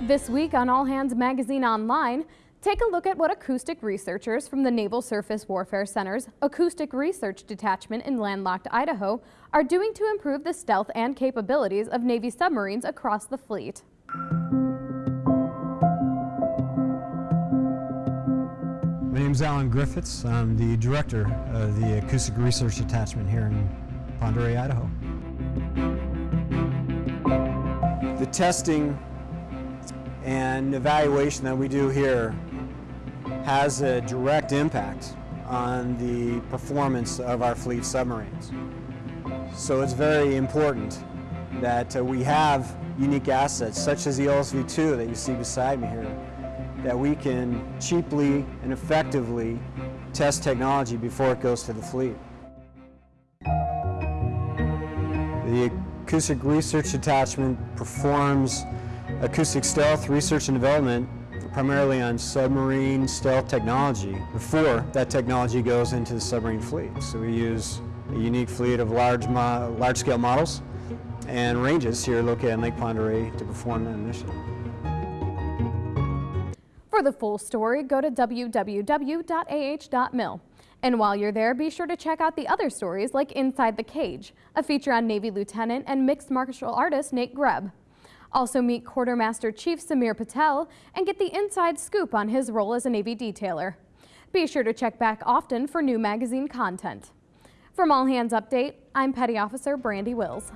This week on All Hands Magazine Online, take a look at what acoustic researchers from the Naval Surface Warfare Center's Acoustic Research Detachment in landlocked Idaho are doing to improve the stealth and capabilities of Navy submarines across the fleet. My name is Alan Griffiths. I'm the director of the Acoustic Research Detachment here in Pend Oreille, Idaho. The testing and evaluation that we do here has a direct impact on the performance of our fleet submarines. So it's very important that uh, we have unique assets such as the OSV-2 that you see beside me here that we can cheaply and effectively test technology before it goes to the fleet. The Acoustic Research Detachment performs acoustic stealth research and development primarily on submarine stealth technology before that technology goes into the submarine fleet. So we use a unique fleet of large, large scale models and ranges here located in Lake Pend to perform that mission. For the full story, go to www.ah.mil. And while you're there, be sure to check out the other stories like Inside the Cage, a feature on Navy Lieutenant and mixed martial artist Nate Greb. Also meet Quartermaster Chief Samir Patel and get the inside scoop on his role as a Navy detailer. Be sure to check back often for new magazine content. From All Hands Update, I'm Petty Officer Brandi Wills.